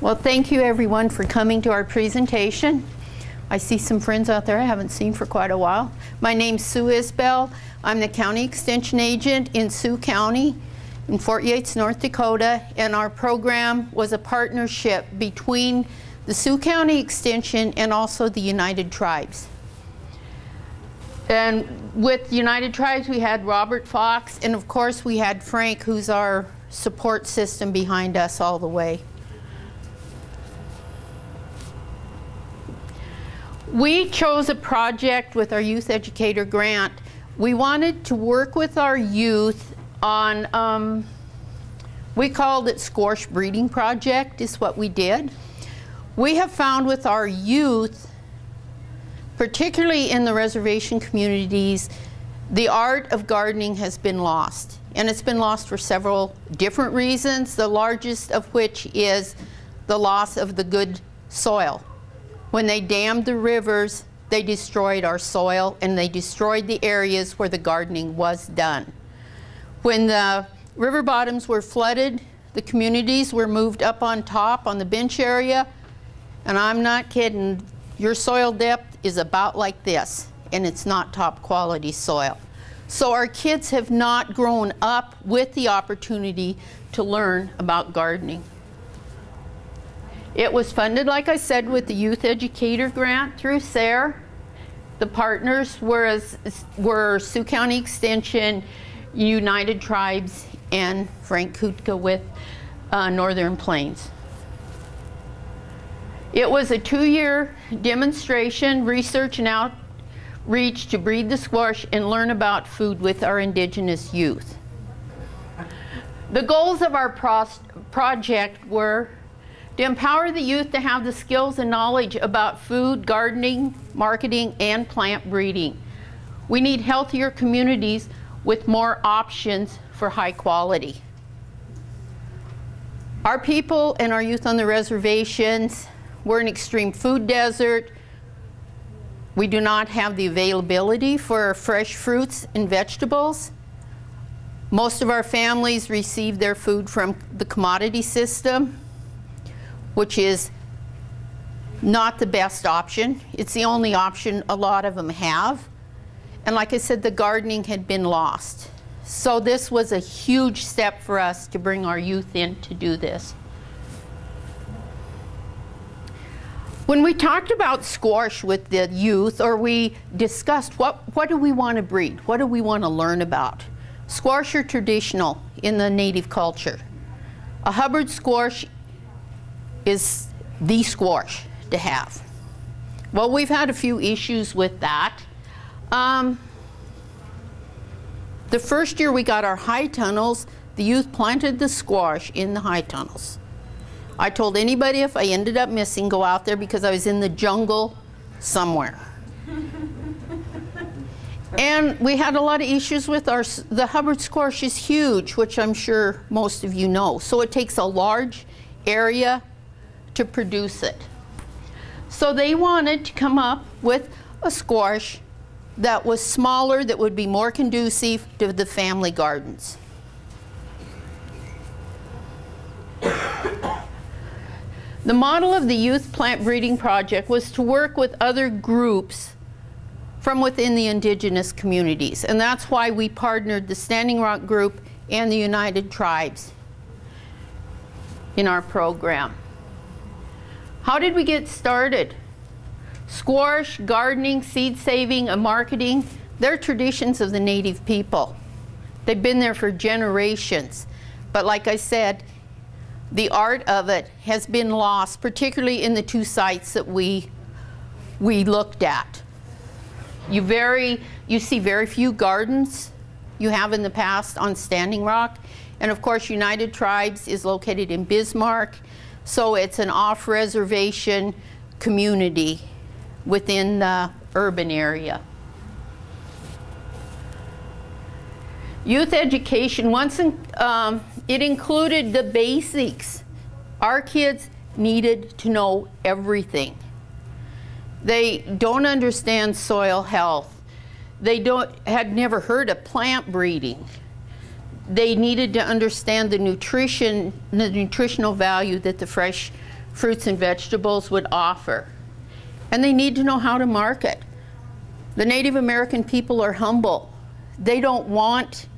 Well, thank you everyone for coming to our presentation. I see some friends out there I haven't seen for quite a while. My name's Sue Isbell. I'm the County Extension Agent in Sioux County in Fort Yates, North Dakota, and our program was a partnership between the Sioux County Extension and also the United Tribes. And with United Tribes, we had Robert Fox, and of course we had Frank, who's our support system behind us all the way. We chose a project with our youth educator grant. We wanted to work with our youth on, um, we called it Squash Breeding Project is what we did. We have found with our youth, particularly in the reservation communities, the art of gardening has been lost. And it's been lost for several different reasons, the largest of which is the loss of the good soil. When they dammed the rivers, they destroyed our soil and they destroyed the areas where the gardening was done. When the river bottoms were flooded, the communities were moved up on top on the bench area, and I'm not kidding, your soil depth is about like this, and it's not top quality soil. So our kids have not grown up with the opportunity to learn about gardening. It was funded, like I said, with the Youth Educator Grant through SARE. The partners were, were Sioux County Extension, United Tribes, and Frank Kutka with uh, Northern Plains. It was a two-year demonstration, research and outreach to breed the squash and learn about food with our indigenous youth. The goals of our project were to empower the youth to have the skills and knowledge about food, gardening, marketing, and plant breeding. We need healthier communities with more options for high quality. Our people and our youth on the reservations, we're an extreme food desert. We do not have the availability for fresh fruits and vegetables. Most of our families receive their food from the commodity system which is not the best option. It's the only option a lot of them have. And like I said, the gardening had been lost. So this was a huge step for us to bring our youth in to do this. When we talked about squash with the youth, or we discussed what, what do we want to breed? What do we want to learn about? Squash are traditional in the native culture. A Hubbard squash is the squash to have. Well, we've had a few issues with that. Um, the first year we got our high tunnels, the youth planted the squash in the high tunnels. I told anybody if I ended up missing, go out there because I was in the jungle somewhere. and we had a lot of issues with our, the Hubbard squash is huge, which I'm sure most of you know. So it takes a large area to produce it. So they wanted to come up with a squash that was smaller, that would be more conducive to the family gardens. The model of the Youth Plant Breeding Project was to work with other groups from within the indigenous communities. And that's why we partnered the Standing Rock Group and the United Tribes in our program. How did we get started? Squash, gardening, seed saving, and marketing, they're traditions of the native people. They've been there for generations. But like I said, the art of it has been lost, particularly in the two sites that we, we looked at. You, very, you see very few gardens you have in the past on Standing Rock. And of course, United Tribes is located in Bismarck so it's an off-reservation community within the urban area. Youth education, once in, um, it included the basics. Our kids needed to know everything. They don't understand soil health. They don't, had never heard of plant breeding. They needed to understand the nutrition, the nutritional value that the fresh fruits and vegetables would offer. And they need to know how to market. The Native American people are humble. They don't want,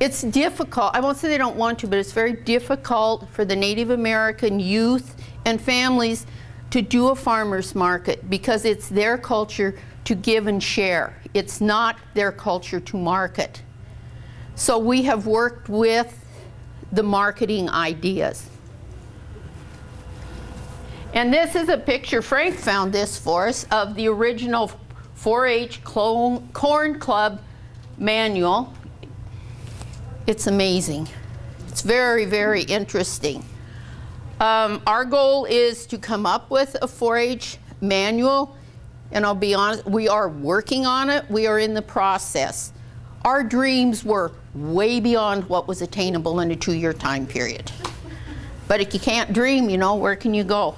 it's difficult, I won't say they don't want to, but it's very difficult for the Native American youth and families to do a farmer's market because it's their culture to give and share. It's not their culture to market. So we have worked with the marketing ideas. And this is a picture, Frank found this for us, of the original 4-H Corn Club manual. It's amazing. It's very, very interesting. Um, our goal is to come up with a 4-H manual, and I'll be honest, we are working on it. We are in the process. Our dreams were way beyond what was attainable in a two-year time period. But if you can't dream, you know, where can you go?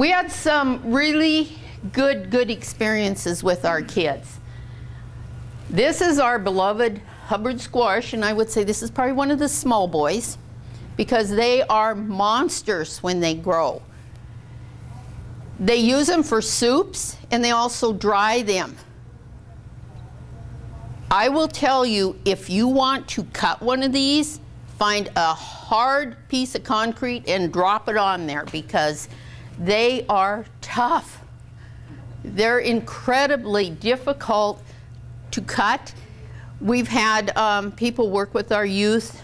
We had some really good, good experiences with our kids. This is our beloved Hubbard squash, and I would say this is probably one of the small boys because they are monsters when they grow. They use them for soups and they also dry them. I will tell you, if you want to cut one of these, find a hard piece of concrete and drop it on there because they are tough. They're incredibly difficult to cut. We've had um, people work with our youth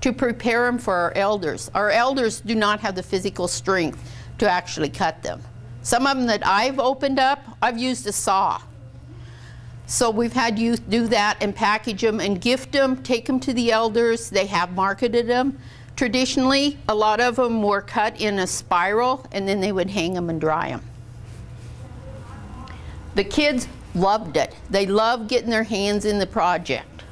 to prepare them for our elders. Our elders do not have the physical strength to actually cut them. Some of them that I've opened up, I've used a saw. So we've had youth do that and package them and gift them, take them to the elders. They have marketed them. Traditionally, a lot of them were cut in a spiral and then they would hang them and dry them. The kids loved it. They loved getting their hands in the project.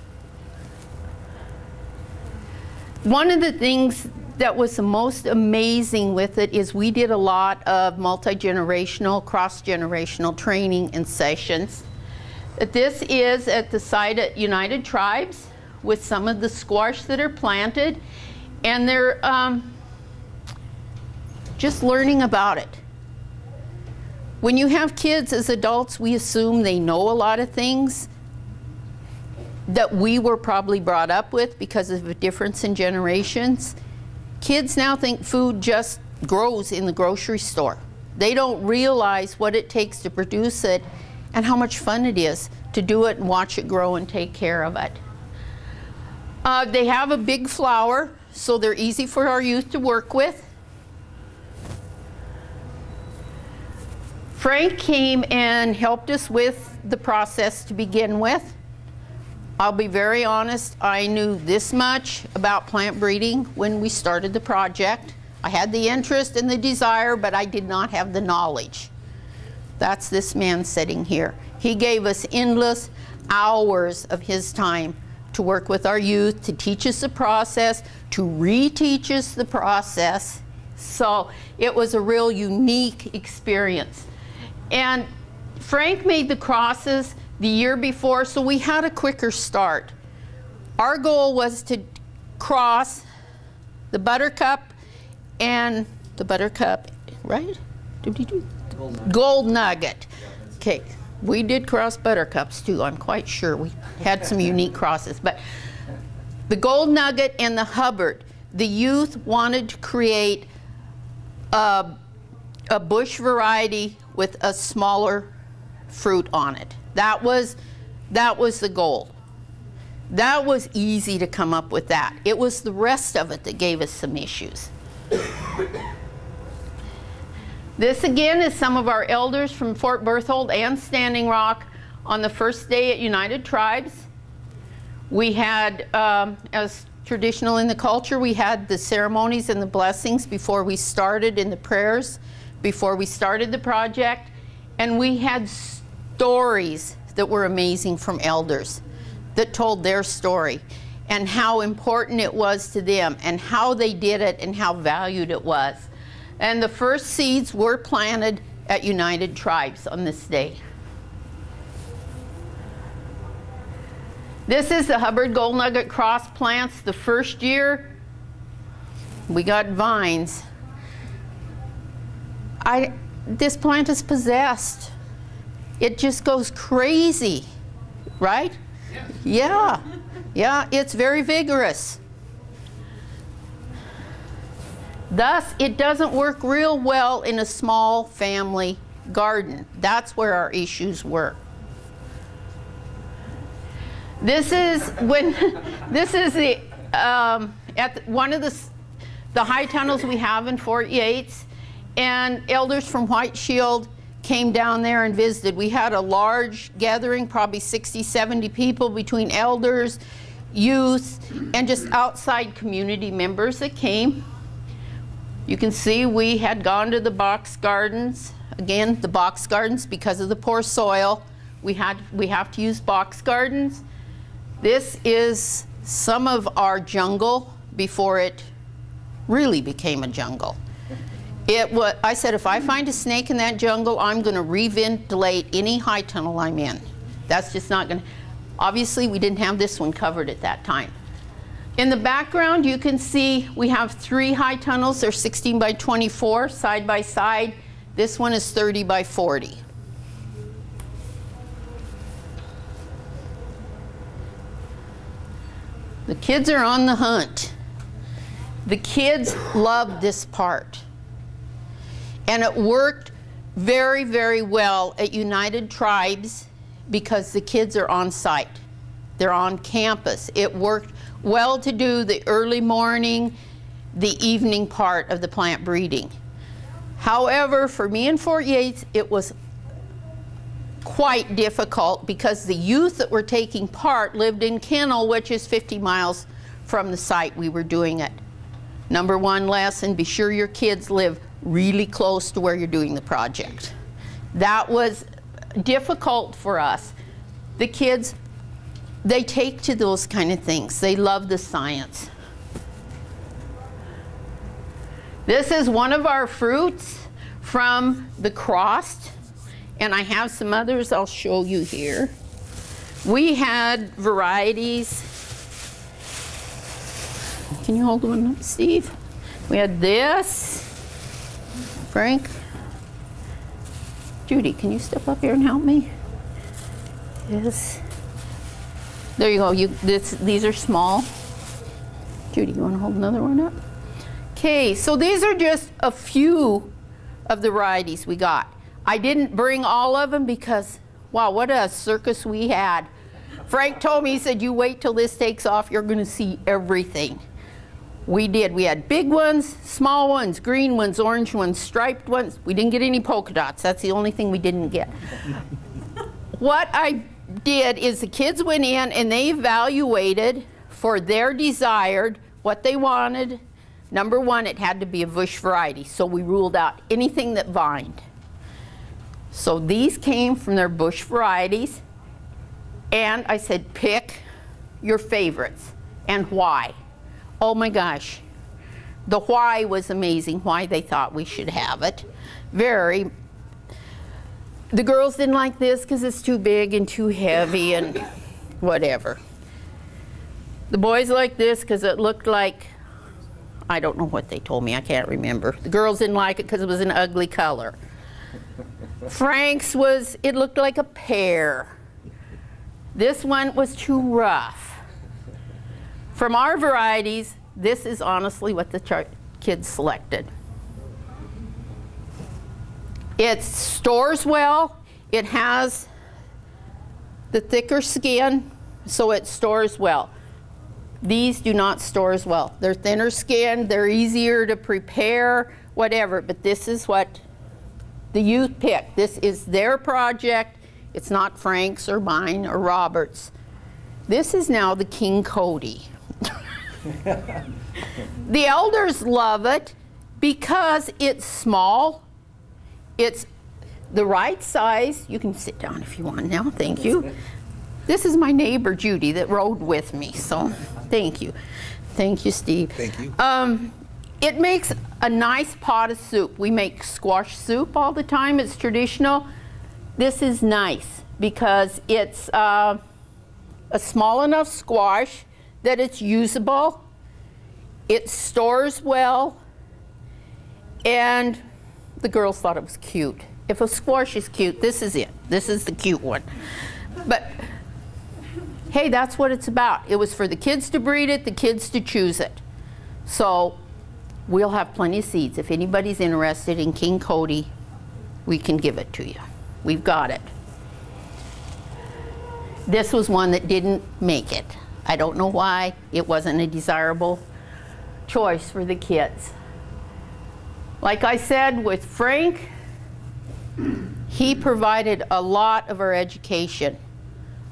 One of the things that was the most amazing with it is we did a lot of multi-generational, cross-generational training and sessions. This is at the site at United Tribes with some of the squash that are planted and they're um, just learning about it. When you have kids as adults, we assume they know a lot of things that we were probably brought up with because of a difference in generations. Kids now think food just grows in the grocery store. They don't realize what it takes to produce it and how much fun it is to do it and watch it grow and take care of it. Uh, they have a big flower so they're easy for our youth to work with. Frank came and helped us with the process to begin with. I'll be very honest, I knew this much about plant breeding when we started the project. I had the interest and the desire, but I did not have the knowledge. That's this man sitting here. He gave us endless hours of his time to work with our youth, to teach us the process, to reteach us the process. So it was a real unique experience. And Frank made the crosses the year before, so we had a quicker start. Our goal was to cross the buttercup and the buttercup, right? Did we do? Gold nugget. Gold nugget. Okay. We did cross buttercups too, I'm quite sure. We had some unique crosses. But the Gold Nugget and the Hubbard, the youth wanted to create a, a bush variety with a smaller fruit on it. That was, that was the goal. That was easy to come up with that. It was the rest of it that gave us some issues. This again is some of our elders from Fort Berthold and Standing Rock on the first day at United Tribes. We had, um, as traditional in the culture, we had the ceremonies and the blessings before we started in the prayers, before we started the project, and we had stories that were amazing from elders that told their story. and how important it was to them and how they did it and how valued it was. And the first seeds were planted at United Tribes on this day. This is the Hubbard Gold Nugget Cross plants. The first year, we got vines. I, this plant is possessed. It just goes crazy, right? Yeah, yeah, it's very vigorous. Thus, it doesn't work real well in a small family garden. That's where our issues were. This is when, this is the, um, at the, one of the, the high tunnels we have in Fort Yates, and elders from White Shield came down there and visited. We had a large gathering, probably 60, 70 people between elders, youth, and just outside community members that came. You can see we had gone to the box gardens. Again, the box gardens, because of the poor soil, we, had, we have to use box gardens. This is some of our jungle before it really became a jungle. It was, I said, if I find a snake in that jungle, I'm going to reventilate any high tunnel I'm in. That's just not going to, obviously we didn't have this one covered at that time. In the background, you can see we have three high tunnels. They're 16 by 24, side by side. This one is 30 by 40. The kids are on the hunt. The kids love this part. And it worked very, very well at United Tribes because the kids are on site. They're on campus. It worked well to do the early morning, the evening part of the plant breeding. However, for me in Fort Yates, it was quite difficult because the youth that were taking part lived in Kenel, which is 50 miles from the site we were doing it. Number one lesson, be sure your kids live really close to where you're doing the project. That was difficult for us. The kids, they take to those kind of things. They love the science. This is one of our fruits from the crossed, and I have some others I'll show you here. We had varieties. Can you hold one up, Steve? We had this. Frank? Judy, can you step up here and help me? Yes. There you go. You, this, these are small. Judy, you want to hold another one up? Okay, so these are just a few of the varieties we got. I didn't bring all of them because, wow, what a circus we had. Frank told me, he said, you wait till this takes off, you're going to see everything. We did. We had big ones, small ones, green ones, orange ones, striped ones. We didn't get any polka dots. That's the only thing we didn't get. what I did is the kids went in and they evaluated for their desired what they wanted. Number one, it had to be a bush variety. So we ruled out anything that vined. So these came from their bush varieties. And I said, pick your favorites and why. Oh my gosh. The why was amazing, why they thought we should have it. Very. The girls didn't like this because it's too big and too heavy and whatever. The boys liked this because it looked like, I don't know what they told me, I can't remember. The girls didn't like it because it was an ugly color. Frank's was, it looked like a pear. This one was too rough. From our varieties, this is honestly what the kids selected. It stores well. It has the thicker skin, so it stores well. These do not store as well. They're thinner skinned, they're easier to prepare, whatever, but this is what the youth picked. This is their project. It's not Frank's or mine or Robert's. This is now the King Cody. the elders love it because it's small. It's the right size. You can sit down if you want now. Thank you. This is my neighbor Judy that rode with me. So Thank you. Thank you, Steve. Thank you. Um, it makes a nice pot of soup. We make squash soup all the time. It's traditional. This is nice because it's uh, a small enough squash that it's usable. It stores well. And the girls thought it was cute. If a squash is cute, this is it. This is the cute one. But hey, that's what it's about. It was for the kids to breed it, the kids to choose it. So we'll have plenty of seeds. If anybody's interested in King Cody, we can give it to you. We've got it. This was one that didn't make it. I don't know why. It wasn't a desirable choice for the kids. Like I said with Frank, he provided a lot of our education.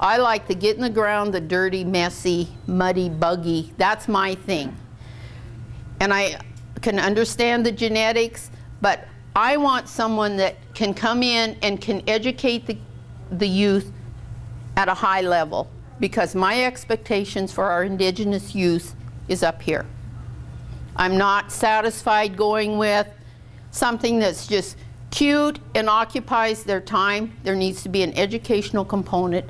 I like to get in the ground, the dirty, messy, muddy, buggy. That's my thing. And I can understand the genetics, but I want someone that can come in and can educate the, the youth at a high level because my expectations for our indigenous youth is up here. I'm not satisfied going with something that's just cute and occupies their time. There needs to be an educational component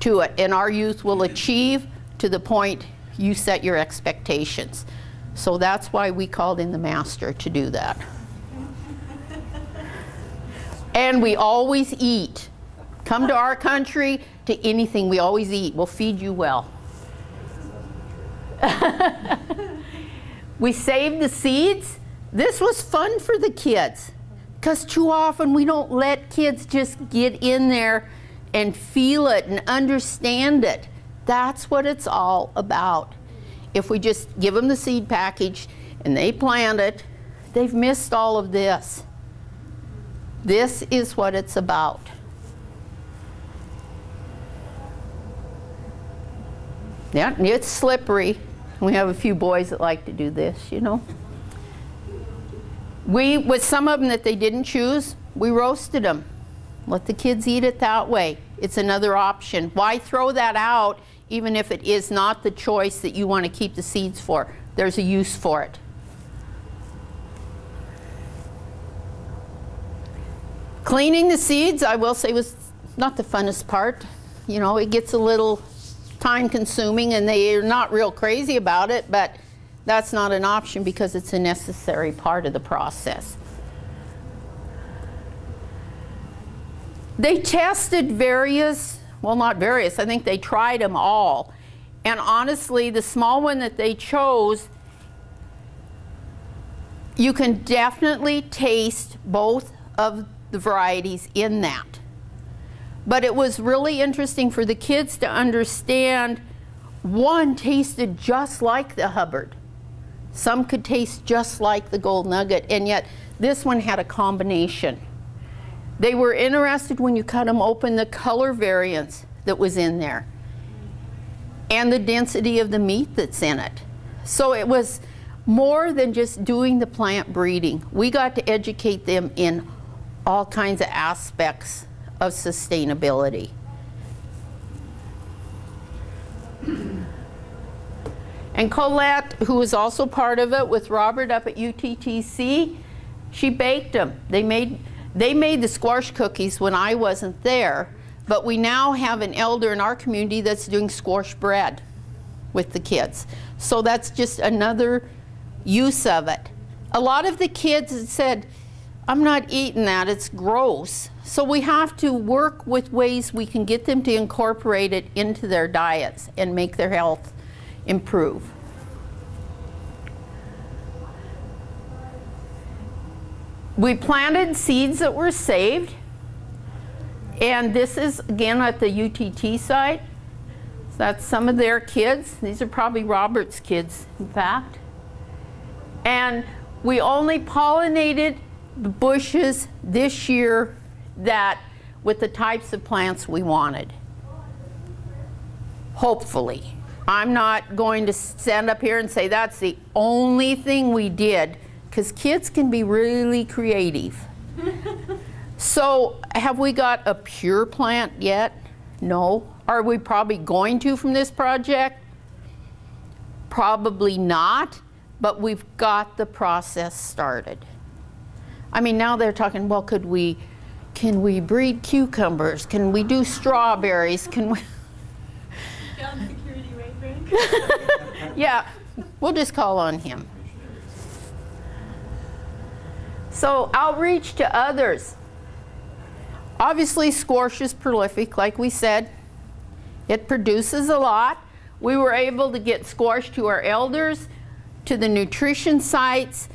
to it, and our youth will achieve to the point you set your expectations. So that's why we called in the master to do that. and we always eat. Come to our country, to anything, we always eat. We'll feed you well. we save the seeds. This was fun for the kids because too often we don't let kids just get in there and feel it and understand it. That's what it's all about. If we just give them the seed package and they plant it, they've missed all of this. This is what it's about. Yeah, it's slippery. We have a few boys that like to do this, you know. We, with some of them that they didn't choose, we roasted them. Let the kids eat it that way. It's another option. Why throw that out even if it is not the choice that you want to keep the seeds for? There's a use for it. Cleaning the seeds, I will say, was not the funnest part. You know, it gets a little time consuming and they're not real crazy about it, but that's not an option because it's a necessary part of the process. They tested various, well not various, I think they tried them all. And honestly, the small one that they chose, you can definitely taste both of the varieties in that. But it was really interesting for the kids to understand one tasted just like the Hubbard. Some could taste just like the Gold Nugget, and yet this one had a combination. They were interested when you cut them open the color variance that was in there and the density of the meat that's in it. So it was more than just doing the plant breeding. We got to educate them in all kinds of aspects of sustainability. And Colette, who was also part of it with Robert up at UTTC, she baked them. They made, they made the squash cookies when I wasn't there, but we now have an elder in our community that's doing squash bread with the kids. So that's just another use of it. A lot of the kids said, I'm not eating that, it's gross. So we have to work with ways we can get them to incorporate it into their diets and make their health improve. We planted seeds that were saved. And this is, again, at the UTT site. So that's some of their kids. These are probably Robert's kids, in fact. And we only pollinated the bushes this year that with the types of plants we wanted. Hopefully. I'm not going to stand up here and say that's the only thing we did because kids can be really creative. so have we got a pure plant yet? No. Are we probably going to from this project? Probably not, but we've got the process started. I mean, now they're talking, well, could we, can we breed cucumbers? Can we do strawberries? Can we? Yeah, we'll just call on him. So outreach to others. Obviously, squash is prolific, like we said. It produces a lot. We were able to get squash to our elders, to the nutrition sites.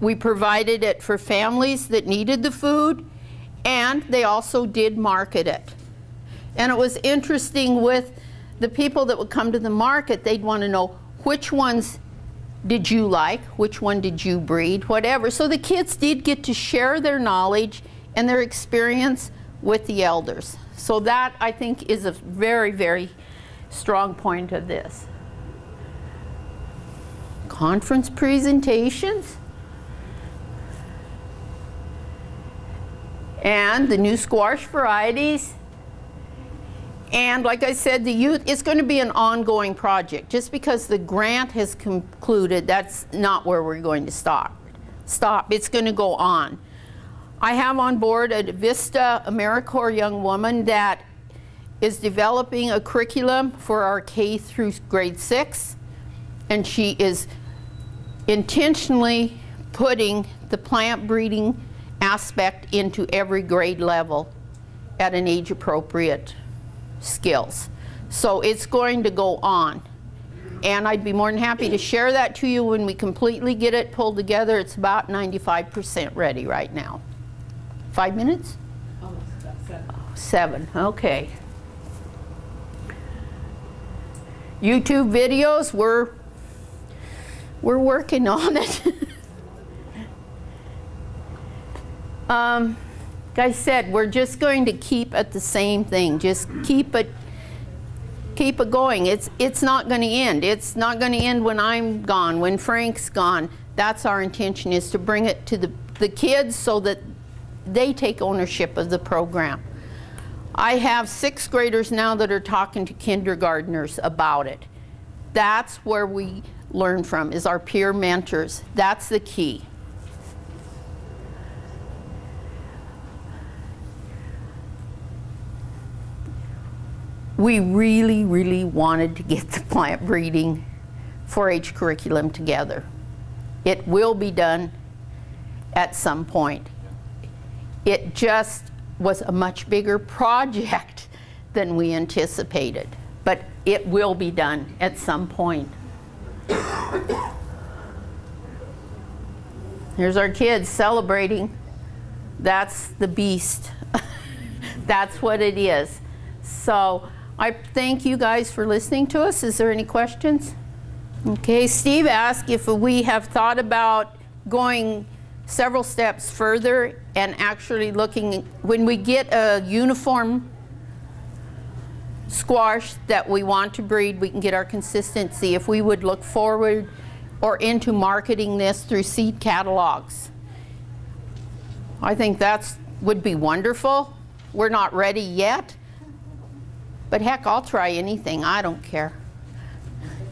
We provided it for families that needed the food, and they also did market it. And it was interesting with the people that would come to the market, they'd want to know which ones did you like, which one did you breed, whatever. So the kids did get to share their knowledge and their experience with the elders. So that, I think, is a very, very strong point of this. Conference presentations. And the new squash varieties. And like I said, the youth, it's going to be an ongoing project. Just because the grant has concluded, that's not where we're going to stop. Stop. It's going to go on. I have on board a Vista AmeriCorps young woman that is developing a curriculum for our K through grade six. And she is intentionally putting the plant breeding aspect into every grade level at an age appropriate skills. So it's going to go on. And I'd be more than happy to share that to you when we completely get it pulled together. It's about 95% ready right now. Five minutes? Almost seven. Seven, okay. YouTube videos, we're, we're working on it. um, like I said, we're just going to keep at the same thing. Just keep it, keep it going. It's, it's not going to end. It's not going to end when I'm gone, when Frank's gone. That's our intention is to bring it to the, the kids so that they take ownership of the program. I have sixth graders now that are talking to kindergarteners about it. That's where we learn from, is our peer mentors. That's the key. We really, really wanted to get the plant breeding 4-H curriculum together. It will be done at some point. It just was a much bigger project than we anticipated, but it will be done at some point. Here's our kids celebrating. That's the beast. That's what it is. So I thank you guys for listening to us. Is there any questions? Okay, Steve asked if we have thought about going several steps further and actually looking, when we get a uniform squash that we want to breed, we can get our consistency. If we would look forward or into marketing this through seed catalogs. I think that would be wonderful. We're not ready yet, but heck, I'll try anything. I don't care.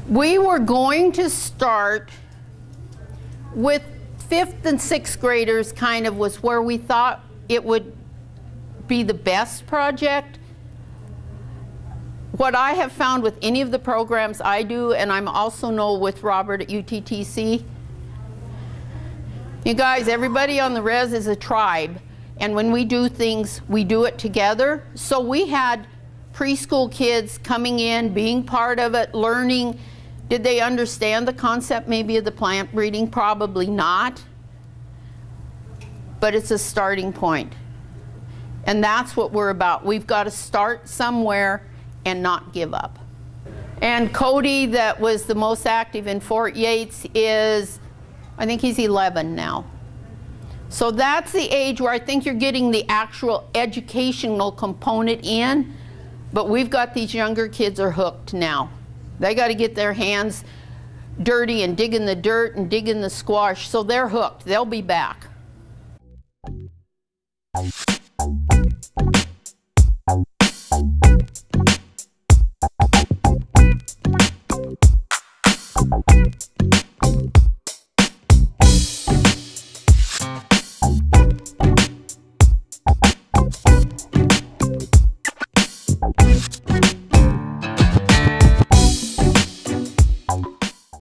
We were going to start with fifth and sixth graders kind of was where we thought it would be the best project. What I have found with any of the programs I do, and I'm also know with Robert at UTTC, you guys, everybody on the res is a tribe. And when we do things, we do it together. So we had preschool kids coming in, being part of it, learning. Did they understand the concept maybe of the plant breeding? Probably not. But it's a starting point. And that's what we're about. We've got to start somewhere and not give up. And Cody, that was the most active in Fort Yates, is, I think he's 11 now. So that's the age where I think you're getting the actual educational component in. But we've got these younger kids are hooked now. They got to get their hands dirty and dig in the dirt and dig in the squash, so they're hooked. They'll be back.